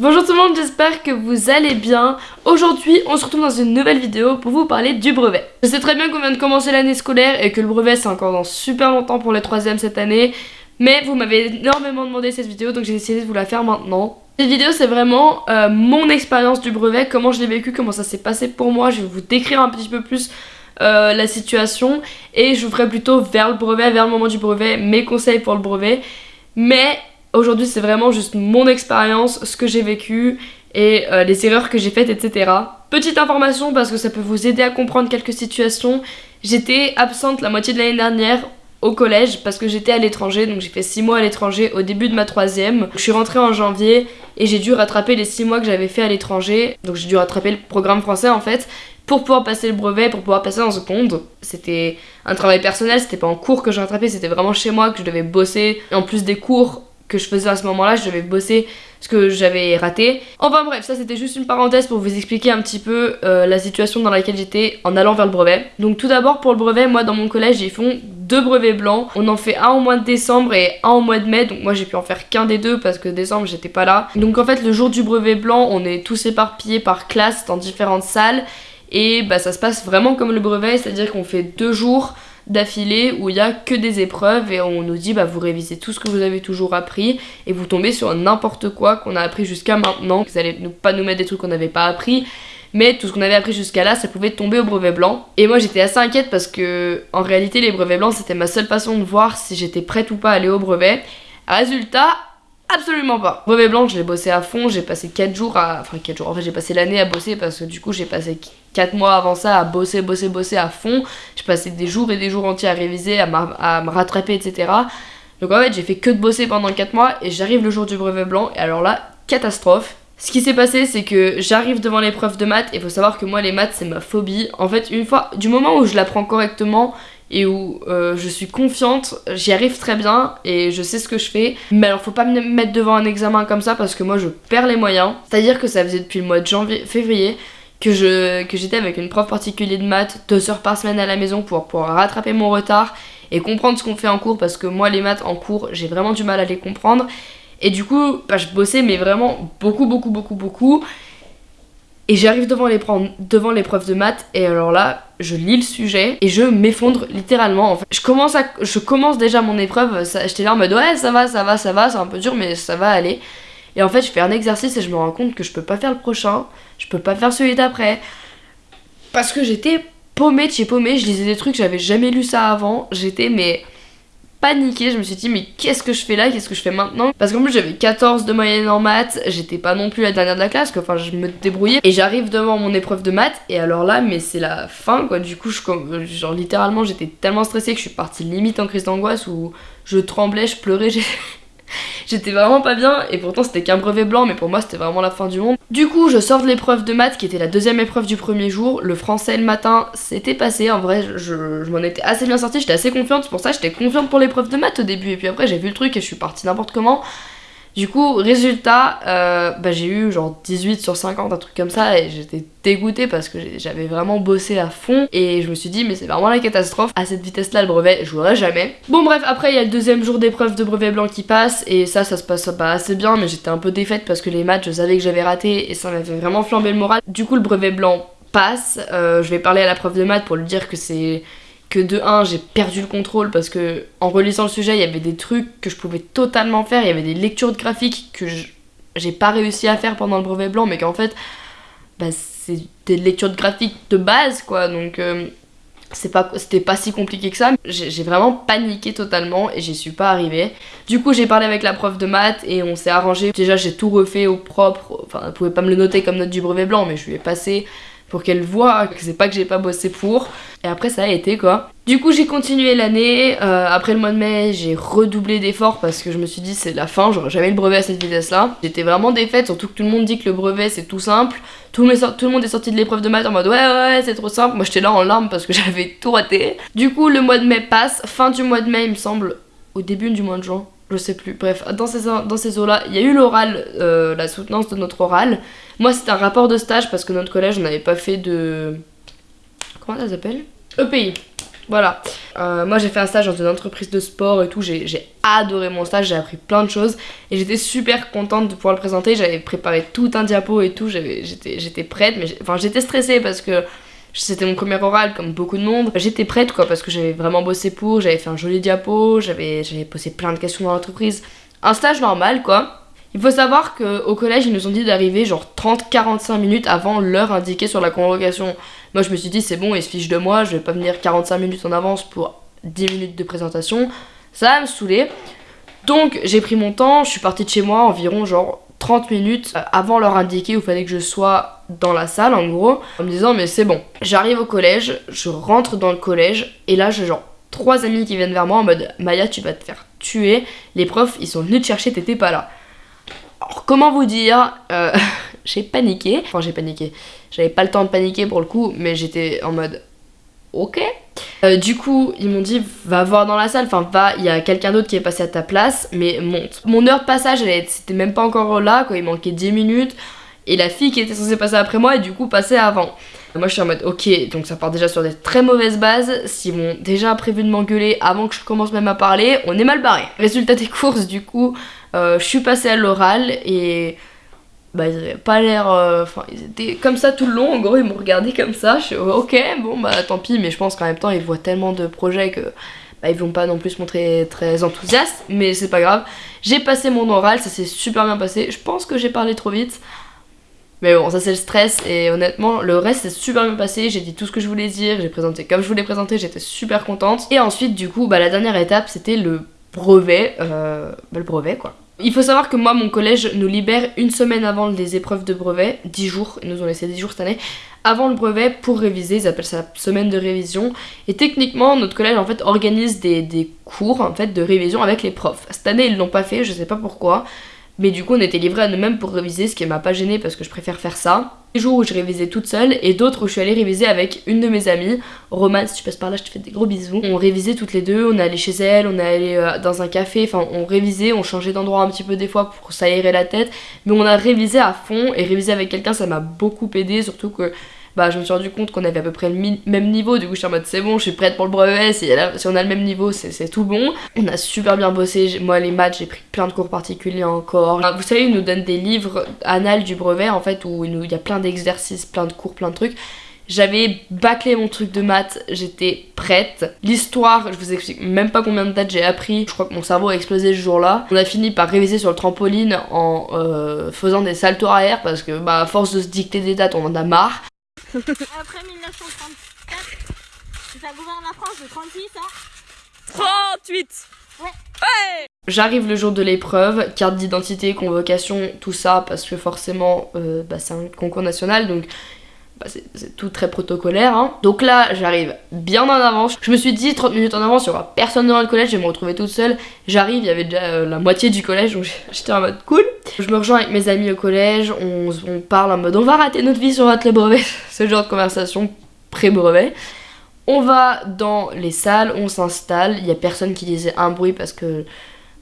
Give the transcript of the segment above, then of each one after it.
Bonjour tout le monde, j'espère que vous allez bien. Aujourd'hui, on se retrouve dans une nouvelle vidéo pour vous parler du brevet. Je sais très bien qu'on vient de commencer l'année scolaire et que le brevet c'est encore dans super longtemps pour les troisièmes cette année. Mais vous m'avez énormément demandé cette vidéo donc j'ai décidé de vous la faire maintenant. Cette vidéo c'est vraiment euh, mon expérience du brevet, comment je l'ai vécu, comment ça s'est passé pour moi. Je vais vous décrire un petit peu plus euh, la situation et je vous ferai plutôt vers le brevet, vers le moment du brevet, mes conseils pour le brevet. Mais Aujourd'hui, c'est vraiment juste mon expérience, ce que j'ai vécu et euh, les erreurs que j'ai faites, etc. Petite information parce que ça peut vous aider à comprendre quelques situations. J'étais absente la moitié de l'année dernière au collège parce que j'étais à l'étranger, donc j'ai fait 6 mois à l'étranger au début de ma troisième. Je suis rentrée en janvier et j'ai dû rattraper les 6 mois que j'avais fait à l'étranger, donc j'ai dû rattraper le programme français en fait pour pouvoir passer le brevet, pour pouvoir passer en seconde. C'était un travail personnel, c'était pas en cours que j'ai rattrapé, c'était vraiment chez moi que je devais bosser. En plus des cours, que je faisais à ce moment-là, je devais bosser ce que j'avais raté. Enfin bref, ça c'était juste une parenthèse pour vous expliquer un petit peu euh, la situation dans laquelle j'étais en allant vers le brevet. Donc tout d'abord pour le brevet, moi dans mon collège ils font deux brevets blancs. On en fait un au mois de décembre et un au mois de mai, donc moi j'ai pu en faire qu'un des deux parce que décembre j'étais pas là. Donc en fait le jour du brevet blanc, on est tous éparpillés par classe dans différentes salles et bah ça se passe vraiment comme le brevet, c'est-à-dire qu'on fait deux jours d'affilée où il y a que des épreuves et on nous dit bah vous révisez tout ce que vous avez toujours appris et vous tombez sur n'importe quoi qu'on a appris jusqu'à maintenant, vous allez pas nous mettre des trucs qu'on n'avait pas appris mais tout ce qu'on avait appris jusqu'à là ça pouvait tomber au brevet blanc. Et moi j'étais assez inquiète parce que en réalité les brevets blancs c'était ma seule façon de voir si j'étais prête ou pas à aller au brevet. Résultat Absolument pas. Brevet blanc, je l'ai bossé à fond, j'ai passé 4 jours à... Enfin 4 jours, en fait j'ai passé l'année à bosser parce que du coup j'ai passé 4 mois avant ça à bosser, bosser, bosser à fond. J'ai passé des jours et des jours entiers à réviser, à, me rattraper, etc. Donc en fait j'ai fait que de bosser pendant 4 mois et j'arrive le jour du brevet blanc et alors là, catastrophe. Ce qui s'est passé, c'est que j'arrive devant l'épreuve de maths et faut savoir que moi les maths c'est ma phobie. En fait, une fois, du moment où je l'apprends correctement, et où euh, je suis confiante, j'y arrive très bien et je sais ce que je fais. Mais alors faut pas me mettre devant un examen comme ça parce que moi je perds les moyens. C'est-à-dire que ça faisait depuis le mois de janvier, février que j'étais avec une prof particulière de maths deux heures par semaine à la maison pour pouvoir rattraper mon retard et comprendre ce qu'on fait en cours parce que moi les maths en cours j'ai vraiment du mal à les comprendre. Et du coup, bah, je bossais mais vraiment beaucoup beaucoup beaucoup beaucoup. Et j'arrive devant l'épreuve de maths et alors là, je lis le sujet et je m'effondre littéralement. En fait. je, commence à, je commence déjà mon épreuve, j'étais là en mode ouais ça va, ça va, ça va, c'est un peu dur mais ça va aller. Et en fait je fais un exercice et je me rends compte que je peux pas faire le prochain, je peux pas faire celui d'après. Parce que j'étais paumée de chez paumée, je lisais des trucs, j'avais jamais lu ça avant, j'étais mais paniqué, je me suis dit mais qu'est-ce que je fais là, qu'est-ce que je fais maintenant? Parce qu'en plus j'avais 14 de moyenne en maths, j'étais pas non plus la dernière de la classe, enfin je me débrouillais. Et j'arrive devant mon épreuve de maths. Et alors là mais c'est la fin quoi, du coup genre littéralement j'étais tellement stressée que je suis partie limite en crise d'angoisse où je tremblais, je pleurais, J'étais vraiment pas bien et pourtant c'était qu'un brevet blanc mais pour moi c'était vraiment la fin du monde. Du coup je sors de l'épreuve de maths qui était la deuxième épreuve du premier jour. Le français le matin c'était passé, en vrai je, m'en étais assez bien sortie, j'étais assez confiante, pour ça j'étais confiante pour l'épreuve de maths au début et puis après j'ai vu le truc et je suis partie n'importe comment. Du coup, résultat, euh, bah, j'ai eu genre 18 sur 50, un truc comme ça, et j'étais dégoûtée parce que j'avais vraiment bossé à fond, et je me suis dit, mais c'est vraiment la catastrophe, à cette vitesse-là, le brevet, je jamais. Bon bref, après, il y a le deuxième jour d'épreuve de brevet blanc qui passe, et ça, ça se passe pas assez bien, mais j'étais un peu défaite parce que les maths, je savais que j'avais raté, et ça m'avait vraiment flambé le moral. Du coup, le brevet blanc passe, euh, je vais parler à la prof de maths pour lui dire que c'est que de 1 j'ai perdu le contrôle parce que en relisant le sujet il y avait des trucs que je pouvais totalement faire, il y avait des lectures de graphiques que j'ai pas réussi à faire pendant le brevet blanc mais qu'en fait bah, c'est des lectures de graphiques de base quoi. Donc euh, c'était pas si compliqué que ça. J'ai vraiment paniqué totalement et j'y suis pas arrivée. Du coup j'ai parlé avec la prof de maths et on s'est arrangé. Déjà j'ai tout refait au propre enfin elle pouvait pas me le noter comme note du brevet blanc mais je lui ai passé pour qu'elle voit que c'est pas que j'ai pas bossé pour. Et après ça a été quoi. Du coup j'ai continué l'année, euh, après le mois de mai j'ai redoublé d'efforts parce que je me suis dit c'est la fin, j'aurais jamais le brevet à cette vitesse là. J'étais vraiment défaite, surtout que tout le monde dit que le brevet c'est tout simple. Tout le, tout le monde est sorti de l'épreuve de maths en mode ouais ouais c'est trop simple. Moi j'étais là en larmes parce que j'avais tout raté. Du coup le mois de mai passe, fin du mois de mai il me semble, au début du mois de juin je sais plus. Bref, dans ces, dans ces eaux-là, il y a eu l'oral, euh, la soutenance de notre oral. Moi, c'était un rapport de stage parce que notre collège, on n'avait pas fait de. Comment ça s'appelle? EPI. Voilà. Euh, moi j'ai fait un stage dans une entreprise de sport et tout, j'ai adoré mon stage, j'ai appris plein de choses et j'étais super contente de pouvoir le présenter. J'avais préparé tout un diapo et tout, j'étais prête, mais enfin j'étais stressée parce que c'était mon premier oral comme beaucoup de monde. J'étais prête quoi parce que j'avais vraiment bossé pour, j'avais fait un joli diapo, j'avais posé plein de questions dans l'entreprise. Un stage normal quoi. Il faut savoir qu'au collège, ils nous ont dit d'arriver genre 30-45 minutes avant l'heure indiquée sur la convocation. Moi, je me suis dit, c'est bon, ils se fichent de moi, je vais pas venir 45 minutes en avance pour 10 minutes de présentation. Ça va me saouler. Donc, j'ai pris mon temps, je suis partie de chez moi environ genre 30 minutes avant l'heure indiquée où fallait que je sois dans la salle en gros, en me disant, mais c'est bon. J'arrive au collège, je rentre dans le collège, et là, j'ai genre trois amis qui viennent vers moi en mode, Maya, tu vas te faire tuer. Les profs, ils sont venus te chercher, t'étais pas là. Alors comment vous dire, euh, j'ai paniqué, enfin j'ai paniqué, j'avais pas le temps de paniquer pour le coup, mais j'étais en mode ok. Euh, du coup, ils m'ont dit va voir dans la salle, enfin va, il y a quelqu'un d'autre qui est passé à ta place, mais monte. Mon heure de passage, c'était même pas encore là, quoi, il manquait 10 minutes, et la fille qui était censée passer après moi, et du coup passait avant. Moi je suis en mode ok, donc ça part déjà sur des très mauvaises bases. S'ils m'ont déjà prévu de m'engueuler avant que je commence même à parler, on est mal barré. Résultat des courses, du coup, euh, je suis passée à l'oral et bah ils avaient pas l'air euh, enfin ils étaient comme ça tout le long. En gros ils m'ont regardé comme ça. Je suis ok bon bah tant pis. Mais je pense qu'en même temps ils voient tellement de projets que bah, ils vont pas non plus se montrer très enthousiastes. Mais c'est pas grave. J'ai passé mon oral. Ça s'est super bien passé. Je pense que j'ai parlé trop vite. Mais bon ça c'est le stress. Et honnêtement le reste s'est super bien passé. J'ai dit tout ce que je voulais dire. J'ai présenté comme je voulais présenter. J'étais super contente. Et ensuite du coup bah la dernière étape c'était le brevet euh, bah, le brevet quoi il faut savoir que moi, mon collège nous libère une semaine avant les épreuves de brevet, 10 jours, ils nous ont laissé 10 jours cette année, avant le brevet pour réviser, ils appellent ça semaine de révision. Et techniquement, notre collège en fait organise des, cours en fait de révision avec les profs. Cette année, ils l'ont pas fait, je sais pas pourquoi. Mais du coup, on était livrés à nous-mêmes pour réviser, ce qui m'a pas gêné parce que je préfère faire ça. Des jours où je révisais toute seule et d'autres où je suis allée réviser avec une de mes amies. Romane, si tu passes par là, je te fais des gros bisous. On révisait toutes les deux, on est allé chez elle, on est allé euh, dans un café, enfin on révisait, on changeait d'endroit un petit peu des fois pour s'aérer la tête. Mais on a révisé à fond et réviser avec quelqu'un, ça m'a beaucoup aidé, surtout que bah je me suis rendu compte qu'on avait à peu près le même niveau, du coup je suis en mode c'est bon, je suis prête pour le brevet, si, on a le même niveau c'est tout bon. On a super bien bossé, moi les maths j'ai pris plein de cours particuliers encore. Vous savez ils nous donnent des livres annales du brevet en fait où il y a plein d'exercices, plein de cours, plein de trucs. J'avais bâclé mon truc de maths, j'étais prête. L'histoire, je vous explique même pas combien de dates j'ai appris. Je crois que mon cerveau a explosé ce jour-là. On a fini par réviser sur le trampoline en euh, faisant des saltos arrière parce que bah à force de se dicter des dates, on en a marre. Après 1934, ça gouverne la France de 36, hein 38 Ouais. Ouais J'arrive le jour de l'épreuve, carte d'identité, convocation, tout ça, parce que forcément, euh, bah, c'est un concours national, donc bah, c'est tout très protocolaire. Hein. Donc là, j'arrive bien en avance. Je me suis dit 30 minutes en avance, il y aura personne dans le collège, je vais me retrouver toute seule. J'arrive, il y avait déjà euh, la moitié du collège, donc j'étais en mode cool. Je me rejoins avec mes amis au collège, on, parle en mode on va rater notre vie sur votre le brevet, ce genre de conversation pré-brevet. On va dans les salles, on s'installe, il y a personne qui disait un bruit parce que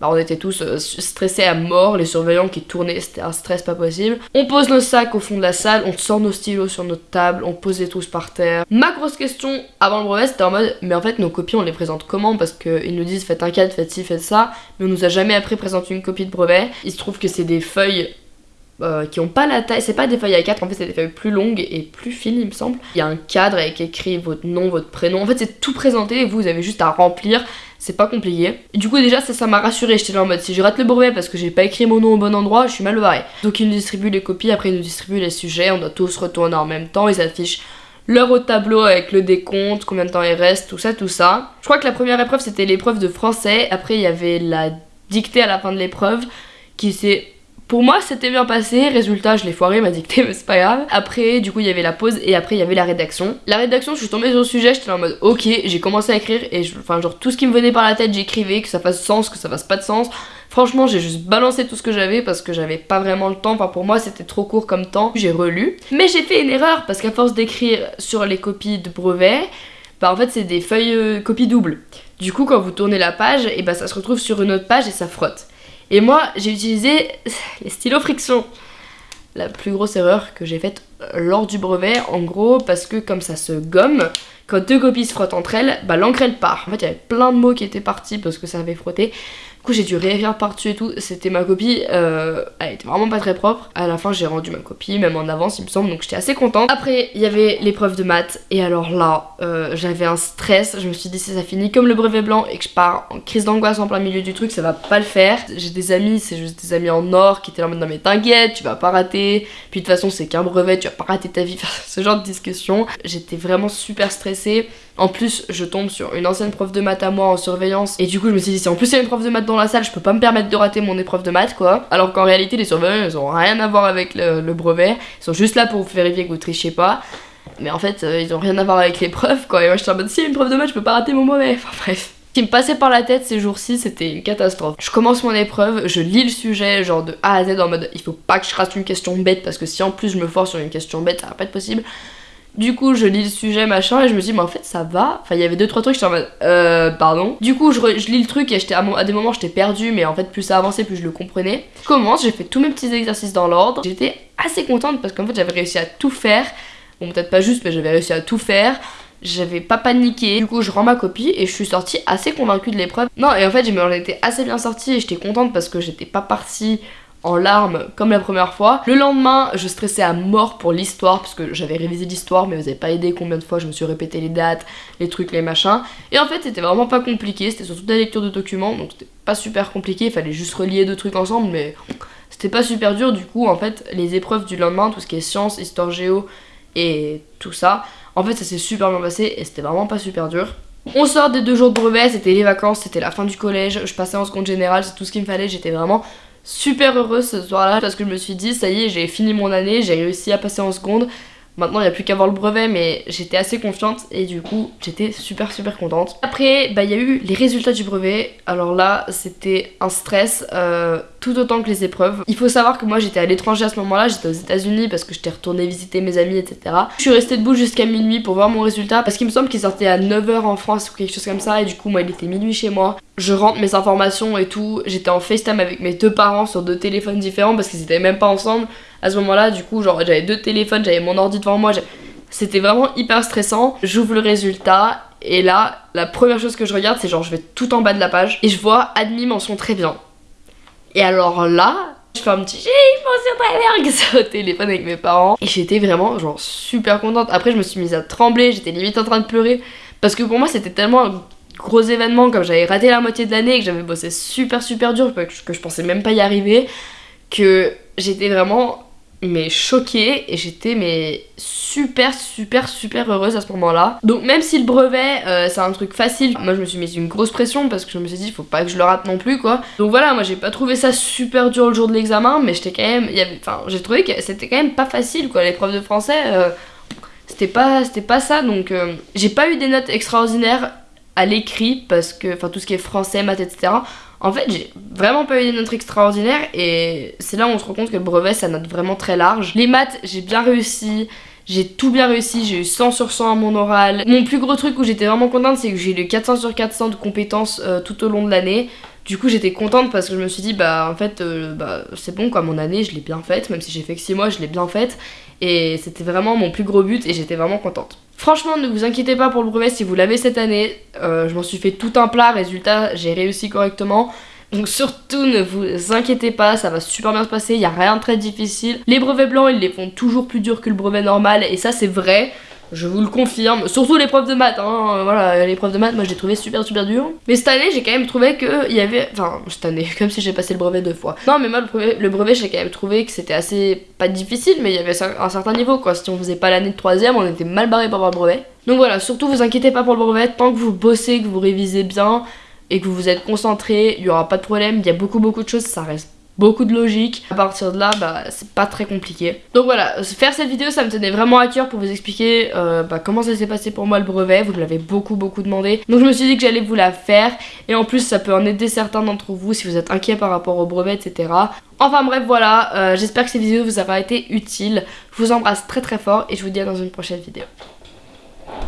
bah, on était tous euh, stressés à mort, les surveillants qui tournaient, c'était un stress pas possible. On pose nos sacs au fond de la salle, on sort nos stylos sur notre table, on pose tous par terre. Ma grosse question avant le brevet, c'était en mode, mais en fait nos copies on les présente comment? Parce qu'ils nous disent faites un cadre, faites ci, faites ça, mais on nous a jamais appris présenter une copie de brevet. Il se trouve que c'est des feuilles euh, qui ont pas la taille, c'est pas des feuilles à 4, en fait c'est des feuilles plus longues et plus fines il me semble. Il y a un cadre avec écrit votre nom, votre prénom, en fait c'est tout présenté et vous avez juste à remplir c'est pas compliqué. Du coup déjà ça ça m'a rassuré, j'étais là en mode si je rate le brevet parce que j'ai pas écrit mon nom au bon endroit, je suis mal barré. Donc ils nous distribuent les copies, après ils nous distribuent les sujets, on doit tous retourner en même temps, ils affichent l'heure au tableau avec le décompte, combien de temps il reste, tout ça, tout ça. Je crois que la première épreuve c'était l'épreuve de français, après il y avait la dictée à la fin de l'épreuve qui s'est pour moi, c'était bien passé. Résultat, je l'ai foiré, m'a dicté, mais c'est pas grave. Après, du coup, il y avait la pause et après, il y avait la rédaction. La rédaction, je suis tombée sur le sujet, j'étais en mode ok, j'ai commencé à écrire et enfin, genre tout ce qui me venait par la tête, j'écrivais, que ça fasse sens, que ça fasse pas de sens. Franchement, j'ai juste balancé tout ce que j'avais parce que j'avais pas vraiment le temps. Enfin, pour moi, c'était trop court comme temps. J'ai relu. Mais j'ai fait une erreur parce qu'à force d'écrire sur les copies de brevet, bah en fait, c'est des feuilles euh, copies doubles. Du coup, quand vous tournez la page, et bah ça se retrouve sur une autre page et ça frotte. Et moi, j'ai utilisé les stylos friction. la plus grosse erreur que j'ai faite lors du brevet. En gros, parce que comme ça se gomme, quand deux copies se frottent entre elles, bah l'encre elle part. En fait, il y avait plein de mots qui étaient partis parce que ça avait frotté. J'ai dû réécrire par-dessus et tout. C'était ma copie, euh, elle était vraiment pas très propre. À la fin, j'ai rendu ma copie, même en avance, il me semble, donc j'étais assez contente. Après, il y avait l'épreuve de maths, et alors là, euh, j'avais un stress. Je me suis dit, si ça finit comme le brevet blanc et que je pars en crise d'angoisse en plein milieu du truc, ça va pas le faire. J'ai des amis, c'est juste des amis en or qui étaient là en mode, non mais t'inquiète, tu vas pas rater. Puis de toute façon, c'est qu'un brevet, tu vas pas rater ta vie. ce genre de discussion. J'étais vraiment super stressée. En plus, je tombe sur une ancienne prof de maths à moi en surveillance. Et du coup, je me suis dit, si en plus il y a une prof de maths dans la salle, je peux pas me permettre de rater mon épreuve de maths, quoi. Alors qu'en réalité, les surveillants, ils ont rien à voir avec le, brevet. Ils sont juste là pour vérifier que vous trichez pas. Mais en fait, euh, ils ont rien à voir avec l'épreuve, quoi. Et moi, je suis en mode, si, une prof de maths, je peux pas rater mon brevet. Enfin, bref. Ce qui me passait par la tête ces jours-ci, c'était une catastrophe. Je commence mon épreuve, je lis le sujet, genre de A à Z, en mode, il faut pas que je rate une question bête, parce que si en plus je me force sur une question bête, ça va pas être possible. Du coup, je lis le sujet, machin, et je me dis, mais en fait, ça va. Enfin, il y avait deux, trois trucs, j'étais en mode, euh, pardon. Du coup, je, lis le truc, et à, à des moments, j'étais perdu, mais en fait, plus ça avançait, plus je le comprenais. Je commence, j'ai fait tous mes petits exercices dans l'ordre. J'étais assez contente parce qu'en fait, j'avais réussi à tout faire. Bon, peut-être pas juste, mais j'avais réussi à tout faire. J'avais pas paniqué. Du coup, je rends ma copie et je suis sortie assez convaincue de l'épreuve. Non, et en fait, j'en étais assez bien sortie et j'étais contente parce que j'étais pas partie en larmes comme la première fois. Le lendemain, je stressais à mort pour l'histoire parce que j'avais révisé l'histoire mais vous avez pas aidé combien de fois je me suis répété les dates, les trucs, les machins. Et en fait, c'était vraiment pas compliqué, c'était surtout de la lecture de documents donc c'était pas super compliqué, il fallait juste relier deux trucs ensemble mais c'était pas super dur du coup en fait les épreuves du lendemain, tout ce qui est sciences, histoire géo et tout ça, en fait ça s'est super bien passé et c'était vraiment pas super dur. On sort des deux jours de brevet, c'était les vacances, c'était la fin du collège, je passais en seconde générale, c'est tout ce qu'il me fallait, j'étais vraiment super heureuse ce soir-là parce que je me suis dit, ça y est, j'ai fini mon année, j'ai réussi à passer en seconde. Maintenant, il n'y a plus qu'à voir le brevet, mais j'étais assez confiante et du coup, j'étais super super contente. Après, bah, il y a eu les résultats du brevet. Alors là, c'était un stress euh, tout autant que les épreuves. Il faut savoir que moi, j'étais à l'étranger à ce moment-là, j'étais aux États-Unis parce que j'étais retournée visiter mes amis, etc. Je suis restée debout jusqu'à minuit pour voir mon résultat parce qu'il me semble qu'il sortait à 9h en France ou quelque chose comme ça et du coup, moi, il était minuit chez moi. Je rentre mes informations et tout. J'étais en FaceTime avec mes deux parents sur deux téléphones différents parce qu'ils étaient même pas ensemble à ce moment-là, du coup, genre j'avais deux téléphones, j'avais mon ordi devant moi, c'était vraiment hyper stressant. J'ouvre le résultat et là, la première chose que je regarde, c'est genre je vais tout en bas de la page et je vois admis mention très bien. Et alors là, je fais un petit j'ai mention très bien au téléphone avec mes parents et j'étais vraiment genre super contente. Après, je me suis mise à trembler, j'étais limite en train de pleurer parce que pour moi, c'était tellement un gros événement comme j'avais raté la moitié de l'année et que j'avais bossé super super dur que je pensais même pas y arriver que j'étais vraiment mais choquée et j'étais mais super super super heureuse à ce moment là donc même si le brevet euh, c'est un truc facile moi je me suis mis une grosse pression parce que je me suis dit faut pas que je le rate non plus quoi. Donc voilà moi j'ai pas trouvé ça super dur le jour de l'examen mais j'étais quand même enfin j'ai trouvé que c'était quand même pas facile quoi. L'épreuve de français euh, c'était pas c'était pas ça. Donc euh, j'ai pas eu des notes extraordinaires à l'écrit parce que enfin tout ce qui est français maths etc en fait, j'ai vraiment pas eu des notes extraordinaires et c'est là où on se rend compte que le brevet, ça note vraiment très large. Les maths, j'ai bien réussi. J'ai tout bien réussi, j'ai eu 100 sur 100 à mon oral. Mon plus gros truc où j'étais vraiment contente, c'est que j'ai eu 400 sur 400 de compétences euh, tout au long de l'année. Du coup, j'étais contente parce que je me suis dit, bah en fait, euh, bah, c'est bon quoi, mon année, je l'ai bien faite, même si j'ai fait que 6 mois, je l'ai bien faite. Et c'était vraiment mon plus gros but et j'étais vraiment contente. Franchement, ne vous inquiétez pas pour le brevet si vous l'avez cette année. Euh, je m'en suis fait tout un plat, résultat, j'ai réussi correctement. Donc surtout ne vous inquiétez pas, ça va super bien se passer, il n'y a rien de très difficile. Les brevets blancs, ils les font toujours plus durs que le brevet normal et ça c'est vrai. Je vous le confirme, surtout l'épreuve de maths, hein. voilà, l'épreuve de maths, moi j'ai trouvé super super dur. Mais cette année, j'ai quand même trouvé que il y avait, enfin cette année, comme si j'ai passé le brevet deux fois. Non, mais moi le brevet, j'ai quand même trouvé que c'était assez pas difficile, mais il y avait un certain niveau quoi. Si on faisait pas l'année de troisième, on était mal barré pour avoir le brevet. Donc voilà, surtout vous inquiétez pas pour le brevet, tant que vous bossez, que vous révisez bien et que vous vous êtes concentré, il y aura pas de problème. Il y a beaucoup beaucoup de choses, ça reste beaucoup de logique. À partir de là, bah, c'est pas très compliqué. Donc voilà, faire cette vidéo, ça me tenait vraiment à cœur pour vous expliquer euh, bah, comment ça s'est passé pour moi le brevet. Vous me l'avez beaucoup, beaucoup demandé. Donc je me suis dit que j'allais vous la faire. Et en plus, ça peut en aider certains d'entre vous si vous êtes inquiets par rapport au brevet, etc. Enfin bref, voilà. Euh, j'espère que cette vidéo vous aura été utile. Je vous embrasse très très fort et je vous dis à dans une prochaine vidéo.